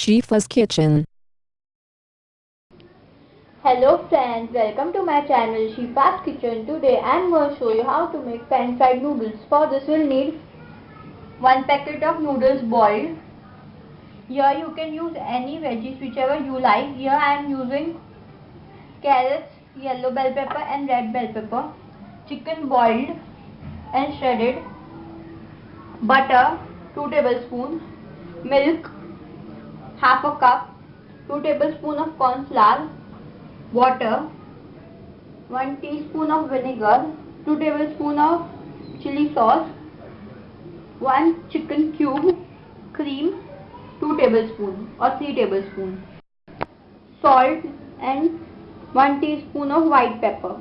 Shifa's Kitchen. Hello friends, welcome to my channel Shifa's Kitchen. Today I am going to show you how to make pan fried noodles. For this we will need 1 packet of noodles boiled. Here you can use any veggies whichever you like. Here I am using carrots, yellow bell pepper and red bell pepper. Chicken boiled and shredded. Butter 2 tablespoons. Milk half a cup. 2 tablespoon of corn flour water, 1 teaspoon of vinegar, 2 tablespoon of chili sauce, 1 chicken cube, cream, 2 tablespoon or 3 tablespoon, salt and 1 teaspoon of white pepper.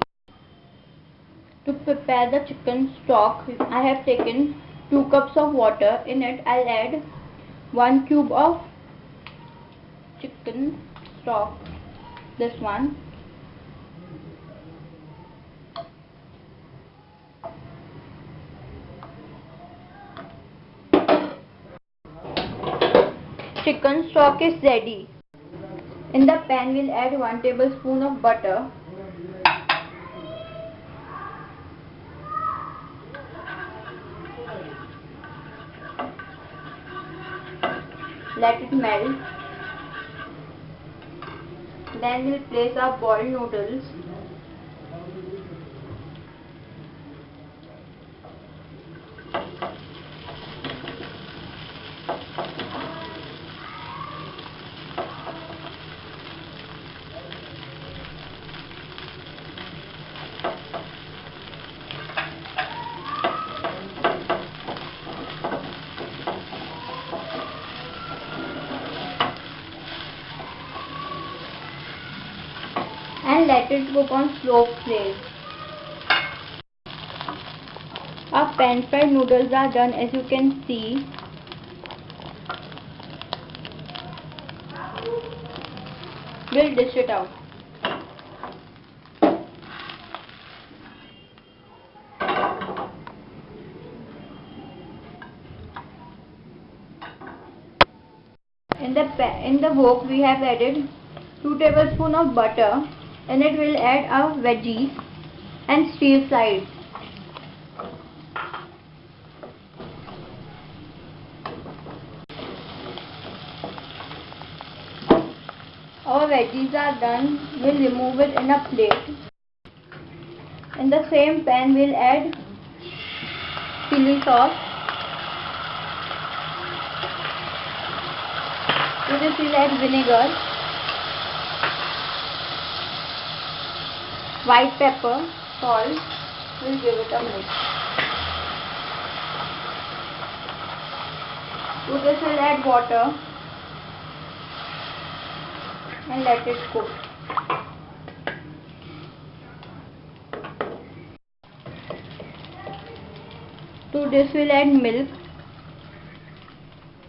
To prepare the chicken stock, I have taken 2 cups of water. In it, I'll add 1 cube of chicken stock. This one. Chicken stock is ready. In the pan we'll add 1 tablespoon of butter. Let it melt then we'll place our boiled noodles. and let it cook on slow flame. Our pan fried noodles are done as you can see. We'll dish it out. In the in the wok we have added 2 tablespoons of butter and it will add our veggies and stir fry Our veggies are done. We'll remove it in a plate. In the same pan we'll add chili sauce. To this we'll add vinegar white pepper, salt, we'll give it a mix. To this we'll add water and let it cook. To this we'll add milk.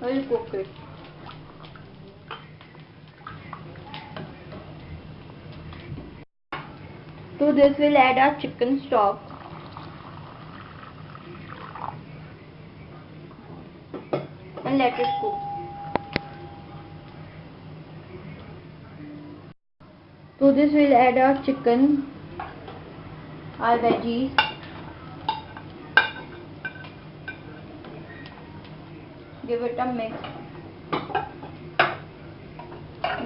We'll cook it. To this we'll add our chicken stock. And let it cook. To this we'll add our chicken, our veggies. Give it a mix.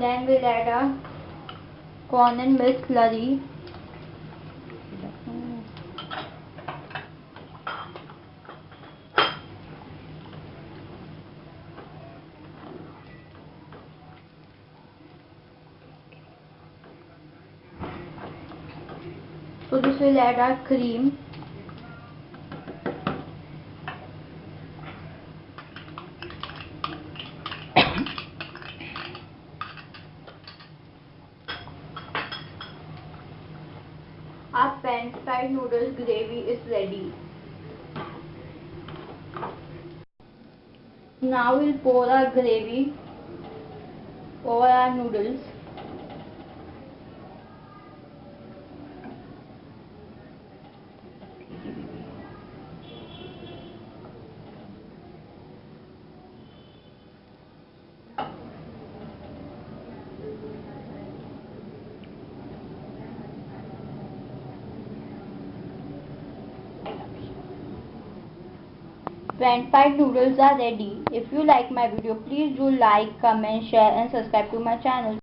Then we'll add our corn and milk slurry. This will add our cream. our pan fried noodles gravy is ready. Now we'll pour our gravy over our noodles. French fried noodles are ready. If you like my video, please do like, comment, share and subscribe to my channel.